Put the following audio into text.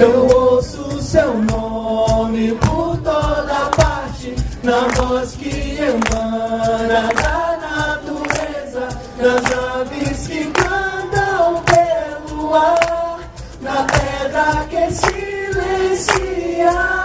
Eu ouço seu nome por toda parte, na voz que emana da natureza, nas aves que cantam pelo ar, na pedra que silencia.